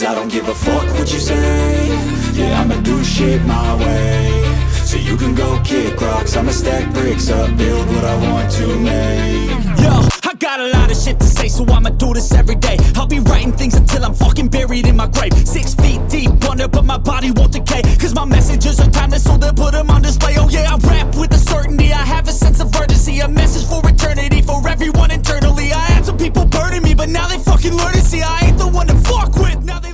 Cause I don't give a fuck what you say Yeah, I'ma do shit my way So you can go kick rocks I'ma stack bricks up Build what I want to make Yo, I got a lot of shit to say, so I'ma do this every day. I'll be writing things until I'm fucking buried in my grave. Six feet deep under, but my body won't decay. Cause my messages are timeless, so they'll put them on display. Oh yeah, I rap with a certainty. I have a sense of urgency, a message for eternity, for everyone internally. I had some people burning me, but now they fucking learn to see I ain't the one to fuck with. Now they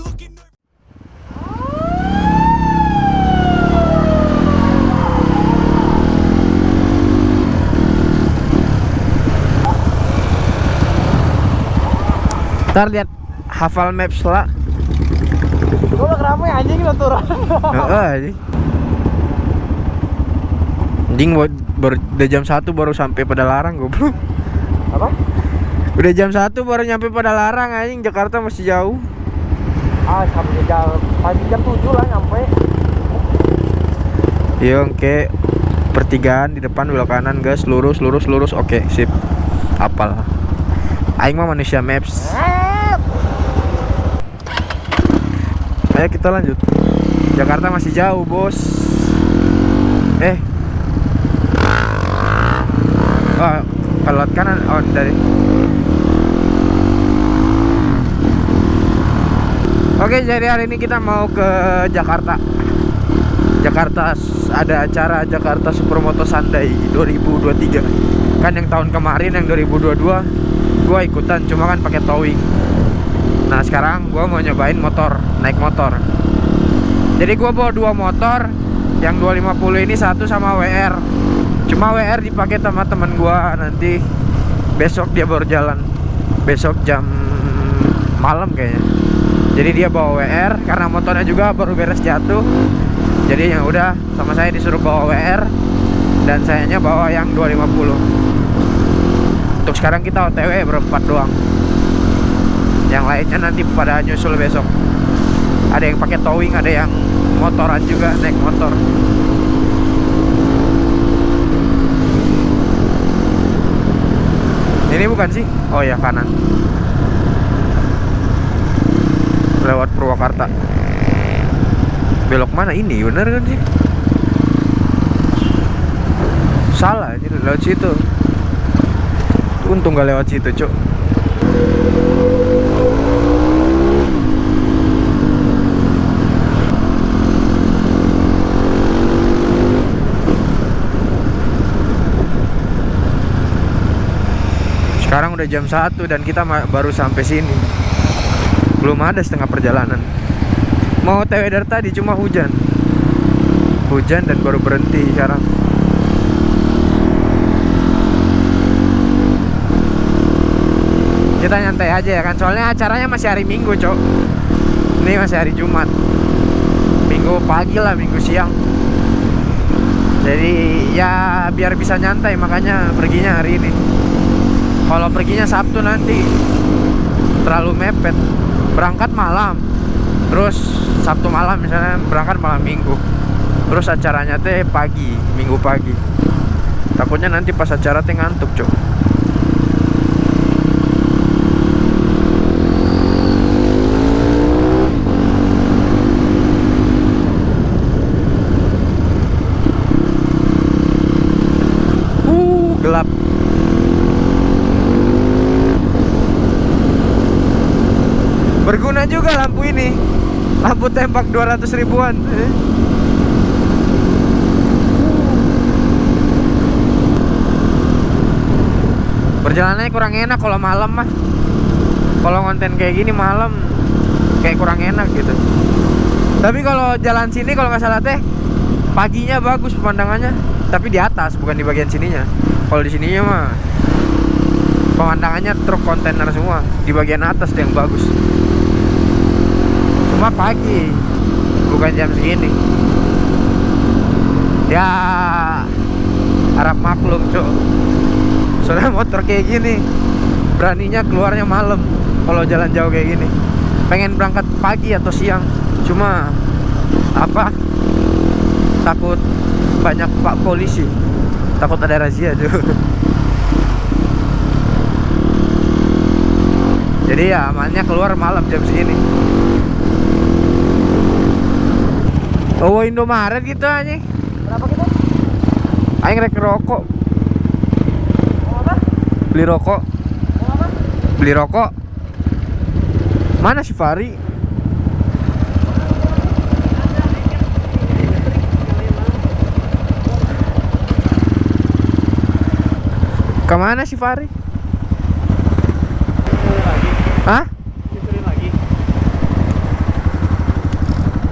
Ntar lihat hafal maps lah. Gue ramai anjing lo turun. Heeh, anjing. Anjing buat baru udah jam 1 baru sampai pada larang goblok. Apa? Udah jam 1 baru nyampe pada larang anjing Jakarta masih jauh. Ah, sampai jam pagi jam 7 lah nyampe. Iya, oke. Pertigaan di depan belok kanan, gas, lurus, lurus, lurus. Oke, sip. Apal. Aing mah manusia maps. Ayo kita lanjut. Jakarta masih jauh, Bos. Eh. Oh, kalau kanan oh dari Oke, jadi hari ini kita mau ke Jakarta. Jakarta ada acara Jakarta Supermoto Sunday 2023. Kan yang tahun kemarin yang 2022 gua ikutan cuma kan pakai towing. Nah, sekarang gua mau nyobain motor, naik motor. Jadi gua bawa dua motor, yang 250 ini satu sama WR. Cuma WR dipakai sama teman gua nanti besok dia baru jalan. Besok jam malam kayaknya. Jadi dia bawa WR karena motornya juga baru beres jatuh. Jadi yang udah sama saya disuruh bawa WR dan sayanya bawa yang 250. Untuk sekarang kita OTW berempat doang. Yang lainnya nanti pada nyusul besok. Ada yang pakai towing, ada yang motoran juga naik motor. Ini bukan sih? Oh ya kanan. Lewat Purwakarta. Belok mana ini? Bener kan sih? Salah, ini lewat situ. Untung gak lewat situ, Cuk. Sekarang udah jam 1 dan kita baru sampai sini. Belum ada setengah perjalanan. Mau TW dari tadi cuma hujan. Hujan dan baru berhenti sekarang. Kita nyantai aja ya kan. Soalnya acaranya masih hari Minggu, Cok. Ini masih hari Jumat. Minggu pagi lah, Minggu siang. Jadi ya biar bisa nyantai makanya perginya hari ini. Kalau perginya Sabtu nanti terlalu mepet. Berangkat malam. Terus Sabtu malam misalnya berangkat malam Minggu. Terus acaranya teh pagi, Minggu pagi. Takutnya nanti pas acara teh ngantuk, Cok. Uh, gelap. Berguna juga lampu ini. Lampu tembak 200 ribuan. Eh. Perjalanannya kurang enak kalau malam mah. Kalau konten kayak gini malam kayak kurang enak gitu. Tapi kalau jalan sini kalau nggak salah teh paginya bagus pemandangannya, tapi di atas bukan di bagian sininya. Kalau di sininya mah pemandangannya truk kontainer semua, di bagian atas yang bagus. Cuma pagi, bukan jam segini. Ya harap maklum, Cuk. Soalnya motor kayak gini beraninya keluarnya malam kalau jalan jauh kayak gini. Pengen berangkat pagi atau siang, cuma apa? Takut banyak pak polisi. Takut ada razia, Cuk. Jadi ya amannya keluar malam jam segini. Oh Indomaret gitu anjing. Berapa kita? Aing rek rokok. Mau apa? Beli rokok. Mau apa? Beli rokok. Mana si Fari? Ke mana si Fari? Hah?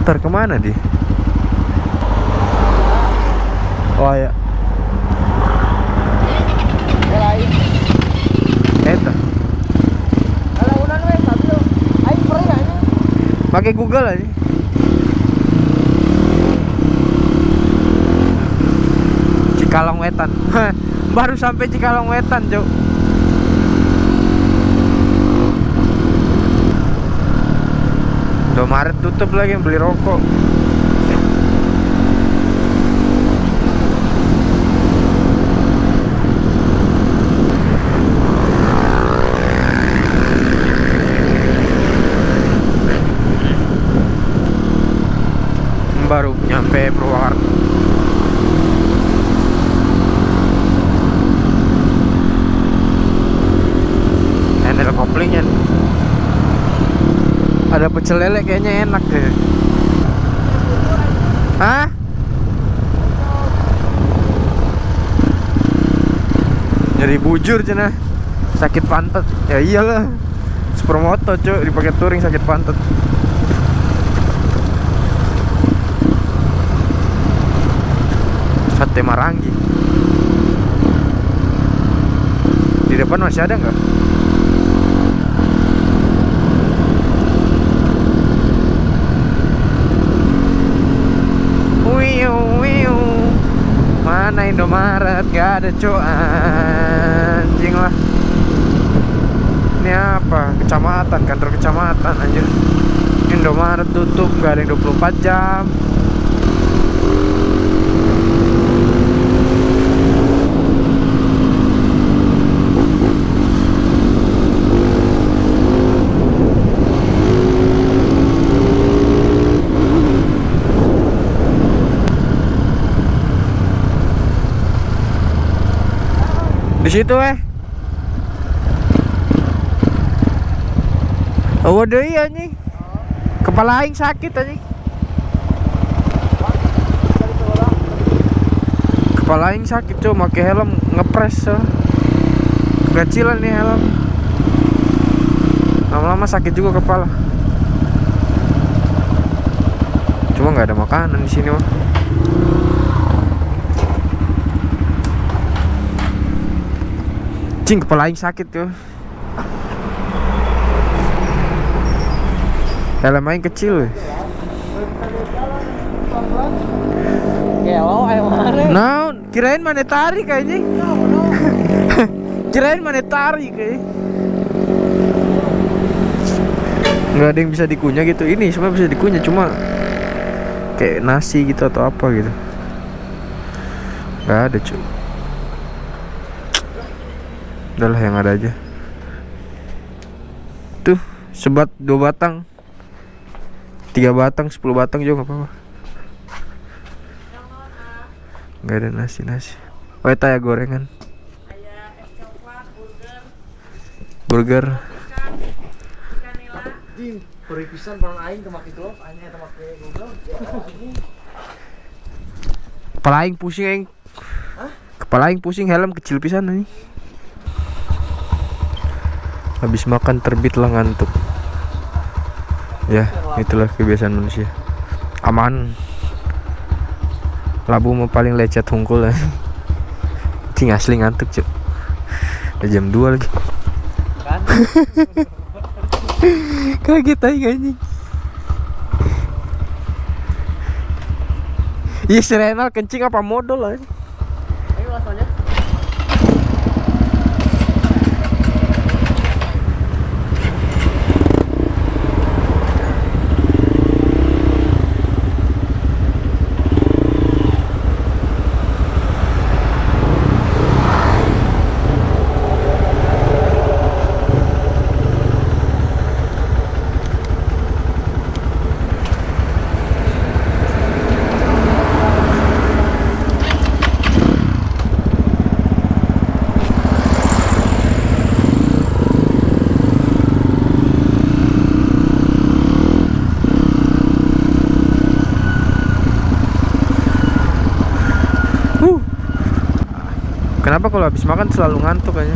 Ntar ke mana dia? Oh ya, eta. Pakai Google aja. Cikalong Wetan. Baru sampai Cikalong Wetan, Cuk. Indomaret tutup lagi beli rokok. Baru nyampe Purwakarta. Handle koplingnya nih. Ada pecel lele kayaknya enak deh. Hah? Nyari bujur cina Sakit pantat Ya iyalah Supermoto cuy Dipakai touring sakit pantat Sate Marangi Di depan masih ada nggak? Indomaret Gak ada cuy Anjing lah. Ini apa? Kecamatan Kantor kecamatan anjir. Indomaret tutup Gak ada yang 24 jam Di situ eh. Oh, deui anjing. Kepala aing sakit anjing. Kepala aing sakit cuy, pakai helm ngepres so. Kecilan nih helm. Lama-lama sakit juga kepala. Cuma nggak ada makanan di sini mah. Cing kepala aing sakit tuh. Helm aing kecil. Nah, kirain mana tarik kayaknya. kirain mana tarik kayaknya. Nggak ada yang bisa dikunyah gitu. Ini semua bisa dikunyah cuma kayak nasi gitu atau apa gitu. Nggak ada cuy. Udahlah yang ada aja. Tuh, sebat dua batang. Tiga batang, sepuluh batang juga nggak apa-apa. Nggak ada nasi-nasi. Oh, eta ya gorengan. Burger. Aing aing Google. Kepala aing pusing aing. Kepala aing pusing helm kecil pisan nih. Habis makan terbitlah ngantuk. Ya, itulah kebiasaan manusia. Aman. Labu mau paling lecet hungkul ya. Cing asli ngantuk, Cuk. Udah jam 2 lagi. Kaget aing anjing. Iya si kencing apa modal aja. Kenapa kalau habis makan selalu ngantuk kayaknya?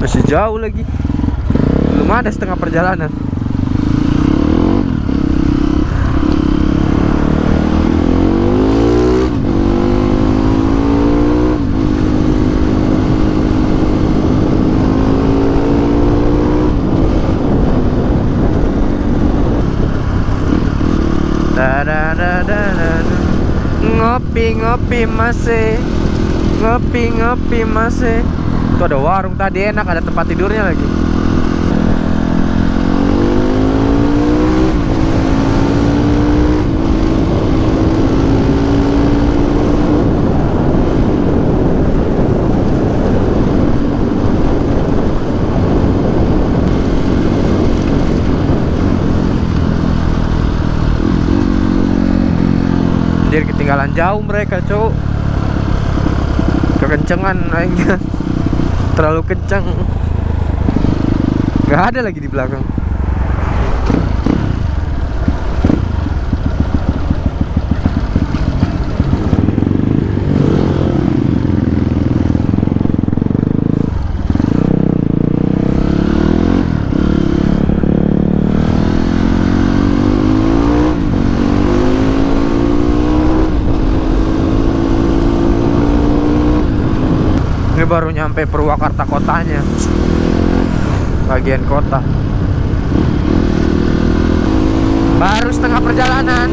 Masih jauh lagi. Belum ada setengah perjalanan. Ngopi ngopi masih Ngopi ngopi masih Tuh ada warung tadi enak ada tempat tidurnya lagi Ketinggalan jauh mereka cowok. Kekencengan aingnya. Terlalu kencang. Gak ada lagi di belakang Ini baru nyampe Purwakarta kotanya. Bagian kota. Baru setengah perjalanan.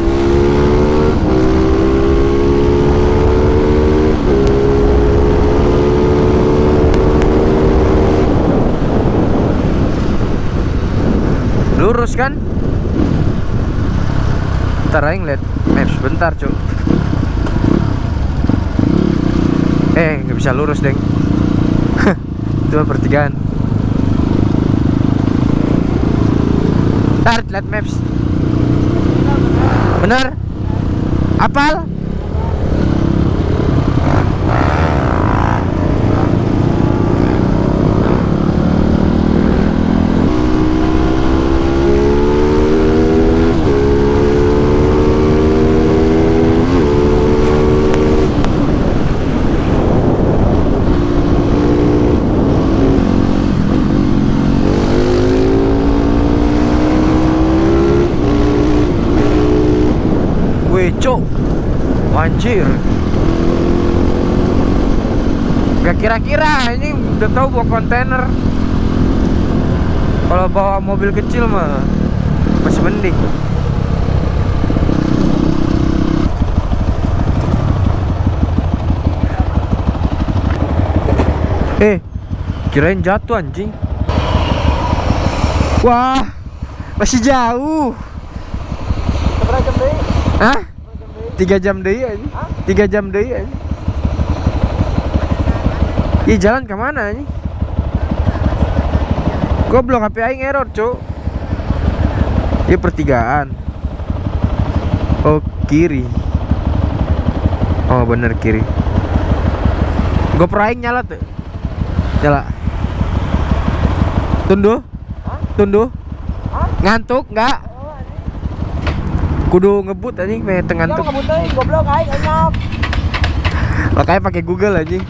Lurus kan? Ntar aja ngeliat maps bentar cuy Eh nggak bisa lurus deng Itu pertigaan Ntar lihat maps Bener? Apal? Wih cok Anjir Kira-kira ini udah tahu bawa kontainer Kalau bawa mobil kecil mah Masih mending Eh Kirain jatuh anjing Wah Masih jauh jam deh? Hah? Tiga jam deh aja. Tiga jam deh aja. Ih jalan ke mana ini? Goblok HP aing error cuk. Iya pertigaan. Oh kiri. Oh bener kiri. GoPro aing nyala tuh. Nyala. Tunduh. Tunduh. Ngantuk nggak? Kudu ngebut anjing pengen ngantuk. Kamu teh, goblok aing enak. Makanya pakai Google anjing.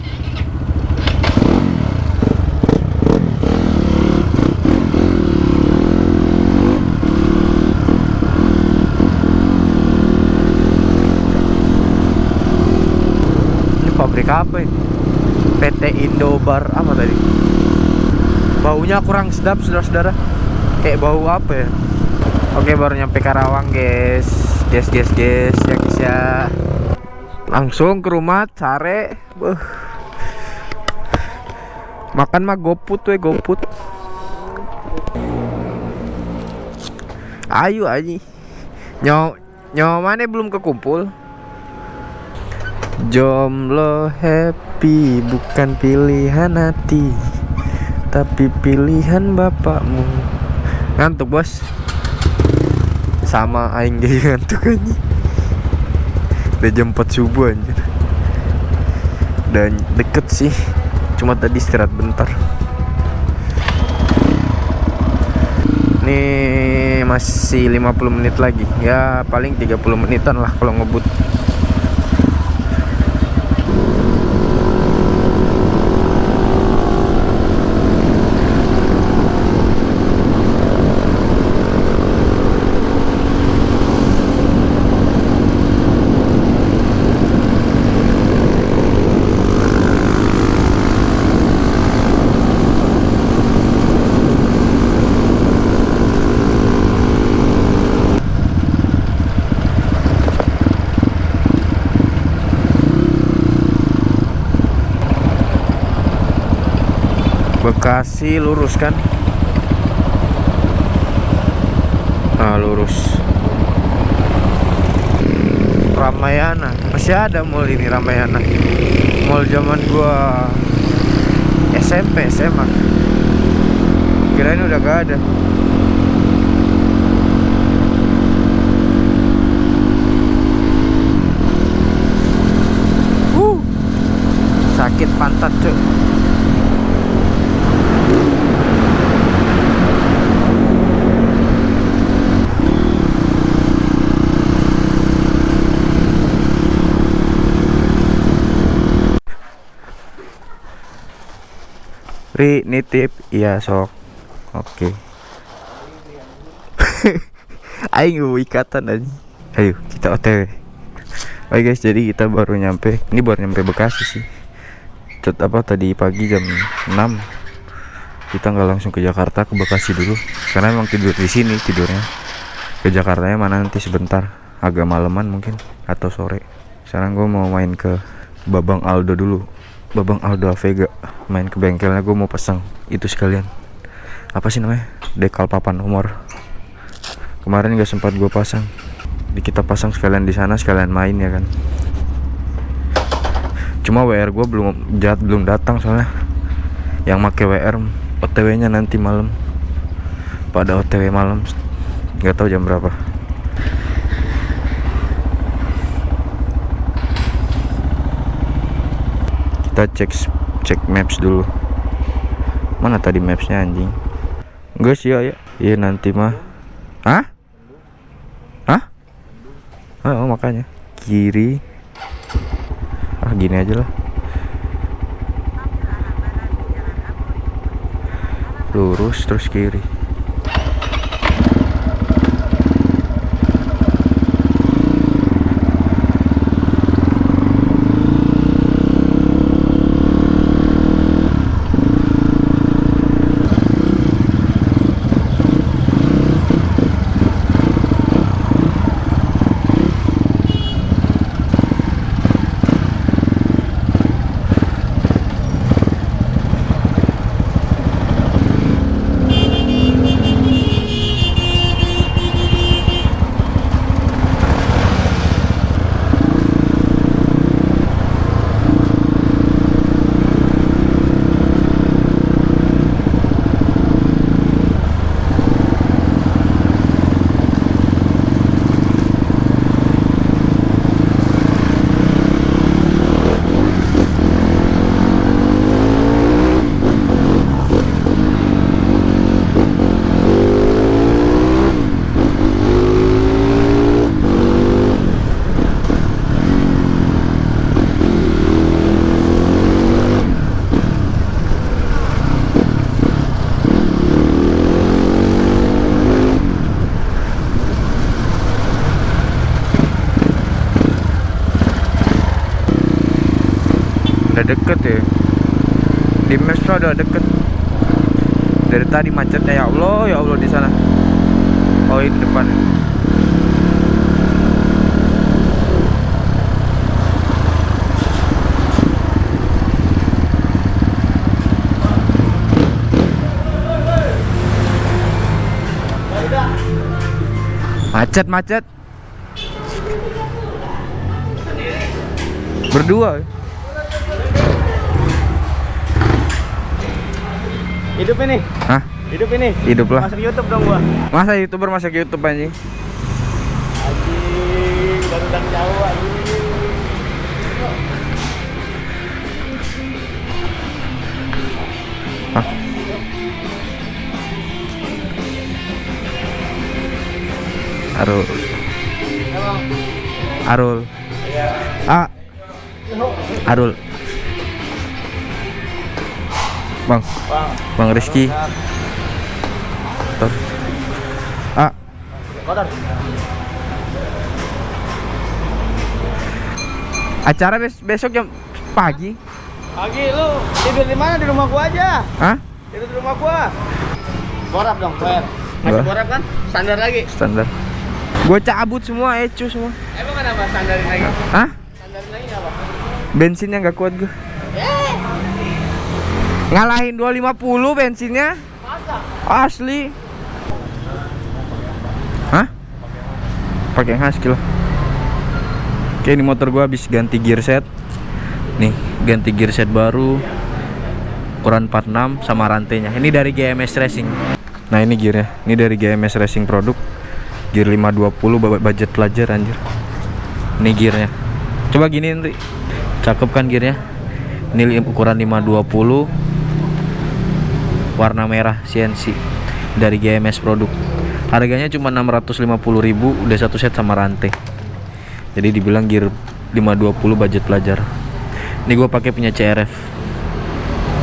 Ini pabrik apa ini? PT Indobar apa tadi? Baunya kurang sedap saudara-saudara. Kayak bau apa ya? Oke baru nyampe Karawang guys Guys guys guys ya guys ya Langsung ke rumah sare Beuh. Makan mah goput we goput Ayo aja Nyawa Nyawa mana belum kekumpul Jomblo happy bukan pilihan hati Tapi pilihan bapakmu. Ngantuk bos. Sama aing gak ngantuk aja. Udah jam 4 subuh anjir. Dan deket sih cuma tadi istirahat bentar. Nih masih 50 menit lagi. Ya paling 30 menitan lah kalau ngebut Bekasi lurus kan? Nah lurus. Ramayana. Masih ada mall ini Ramayana. Mall zaman gua SMP SMA kirain udah gak ada. Sakit pantat cuy Ri nitip iya sok. Oke. Aing gue ikatan aja ayo kita otw Oke guys jadi kita baru nyampe. Ini baru nyampe Bekasi sih. Cet apa tadi pagi jam 6 kita nggak langsung ke Jakarta ke Bekasi dulu. Karena emang tidur di sini tidurnya. Ke Jakarta mana nanti sebentar. Agak maleman mungkin atau sore. Sekarang gue mau main ke Babang Aldo dulu Babang Aldo Avega main ke bengkelnya gue mau pasang itu sekalian. Apa sih namanya? Dekal papan umur. Kemarin gak sempat gue pasang. Di kita pasang sekalian di sana sekalian main ya kan? Cuma WR gue belum jat belum datang soalnya. Yang make WR OTW nya nanti malam. Pada OTW malam nggak tahu jam berapa kita cek cek maps dulu. Mana tadi mapsnya anjing? Enggak sih ya iya nanti mah. Hah? Hah oh, makanya. Kiri. Ah gini aja lah. Lurus terus kiri udah deket ya di maps tuh udah deket. Dari tadi macetnya ya Allah ya Allah di sana. Oh ini depan. Macet macet. Berdua Hidup ini. Hah? Hidup ini. Hidup lah. Masuk YouTube dong gua. Masa youtuber masuk YouTube anjing? Anjing, baru dan jauh anjing. Hah? Arul. Arul. Ah. Arul. Bang, Bang, Bang Rizky. Tuh. Ah, kotor. acara bes besok jam pagi. Pagi lu tidur di mana? Di rumah gua aja. Hah? Tidur di rumah gua. Borap dong, Fer. Masih borap kan? Standar lagi. Standar. Gue cabut semua, ecu semua. Emang kenapa standarin lagi? Hah? Standarin lagi apa? Bensinnya nggak kuat gue. Ngalahin 250 bensinnya. Asli. Hah? Pakai husky lah. Oke, ini motor gua habis ganti gear set. Nih, ganti gear set baru. Ukuran 46 sama rantainya. Ini dari GMS Racing. Nah, ini gearnya. Ini dari GMS Racing produk. Gear 520 ba- budget pelajar anjir. Ini gearnya. Coba gini Nri. Cakep kan gearnya? Ini ukuran 520 warna merah CNC dari GMS produk. Harganya cuma 650.000 udah satu set sama rantai. Jadi dibilang gear 520 budget pelajar. Ini gue pakai punya CRF.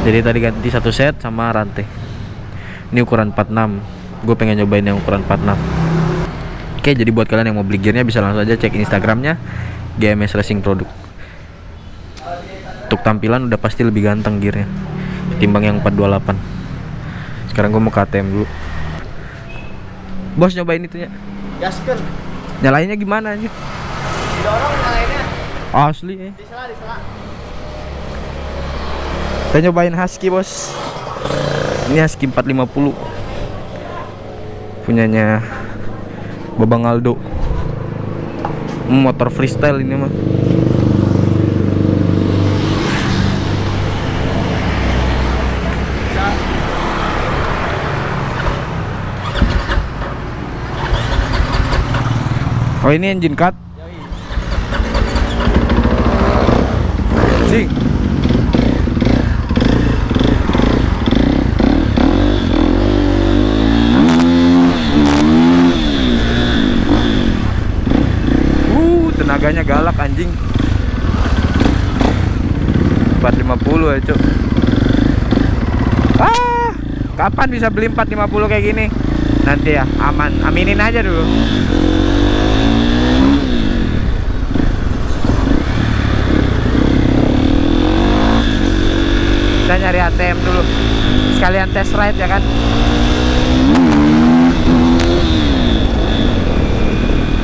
Jadi tadi ganti satu set sama rantai. Ini ukuran 46. Gue pengen nyobain yang ukuran 46. Oke, jadi buat kalian yang mau beli gearnya bisa langsung aja cek Instagramnya GMS Racing Produk. Untuk tampilan udah pasti lebih ganteng gearnya ketimbang yang 428. Sekarang gue mau ke ATM dulu. Bos nyobain itunya. Gaskan. Nyalainnya gimana aja? Dorong nyalainnya. Asli eh. Disela, disela. Kita nyobain Husky bos Ini Husky 450 Punyanya Babang Aldo Motor freestyle ini mah Oh ini engine cut Sing Uh, tenaganya galak anjing. 450 ya, Cuk. Ah, kapan bisa beli 450 kayak gini? Nanti ya, aman. Aminin aja dulu. Kita nyari ATM dulu. Sekalian test ride ya kan?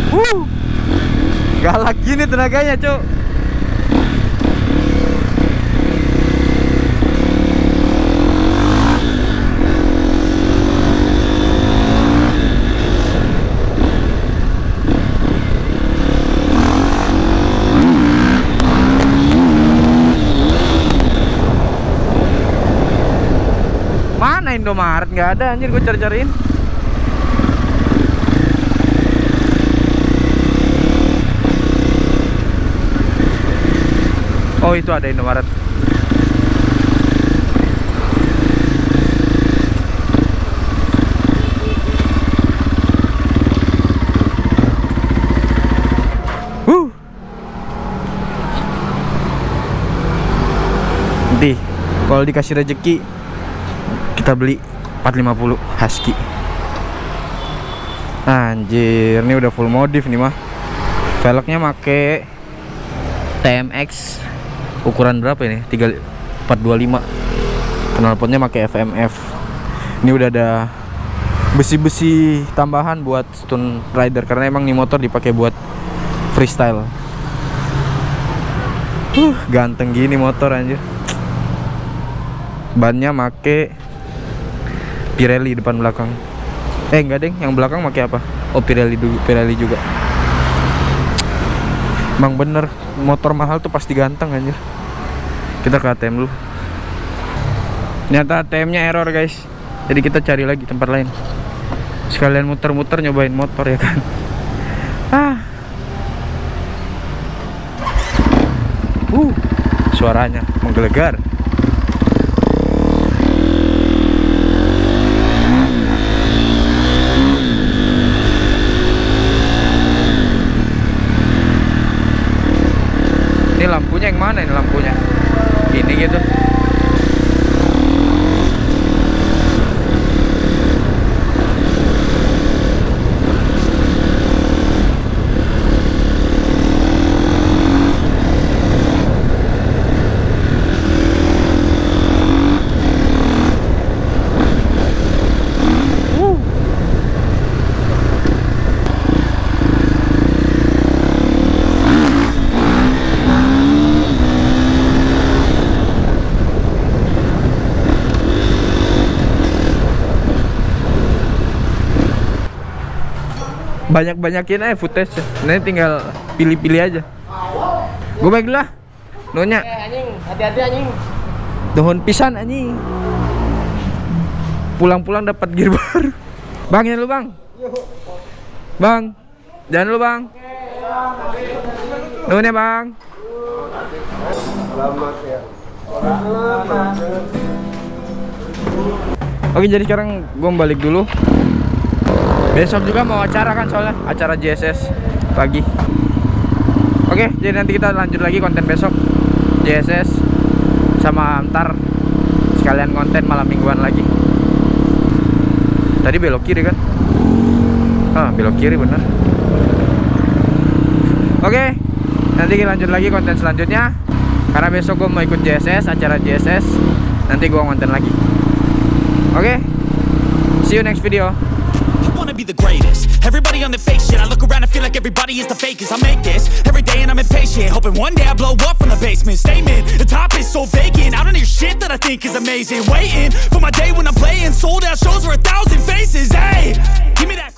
Wuh. Galak gini tenaganya, Cuk. Mana Indomaret? nggak ada anjir gue cari-cariin. Oh itu ada Indomaret. Kalau dikasih rezeki kita beli 450 Husky. Anjir, ini udah full modif nih mah. Velgnya make TMX ukuran berapa ini? 3 425. Knalpotnya pakai FMF. Ini udah ada besi-besi tambahan buat stun rider karena emang nih motor dipakai buat freestyle. Huh, ganteng gini motor anjir. Bannya make Pirelli depan belakang. Eh enggak deng, yang belakang make apa? Oh Pirelli dulu, Pirelli juga. Emang bener motor mahal tuh pasti ganteng anjir. Kita ke ATM dulu. Ternyata ATM-nya error guys. Jadi kita cari lagi tempat lain. Sekalian muter-muter nyobain motor ya kan. Ah. Uh, suaranya menggelegar. Ini lampunya yang mana ini lampunya? Ini gitu. Banyak-banyakin aja footage nanti tinggal pilih-pilih aja gue baiklah Nonya anjing, hati-hati anjing. Dohon pisan anjing. Pulang-pulang dapat gear baru. Bang, jangan lu, Bang. Bang. Jangan lu, Bang. Nuhun ya, Bang. Oke, jadi sekarang gue balik dulu. Besok juga mau acara kan soalnya acara JSS pagi. Oke, jadi nanti kita lanjut lagi konten besok JSS sama ntar sekalian konten malam mingguan lagi. Tadi belok kiri kan? Ah, belok kiri bener. Oke, nanti kita lanjut lagi konten selanjutnya. Karena besok gue mau ikut JSS, acara JSS. Nanti gue konten lagi. Oke, see you next video. The greatest. Everybody on the fake shit. I look around and feel like everybody is the fakest. I make this every day and I'm impatient. Hoping one day I blow up from the basement. Statement, the top is so vacant. I don't hear shit that I think is amazing. Waiting for my day when I'm playing. Sold out shows for a thousand faces. Hey, give me that.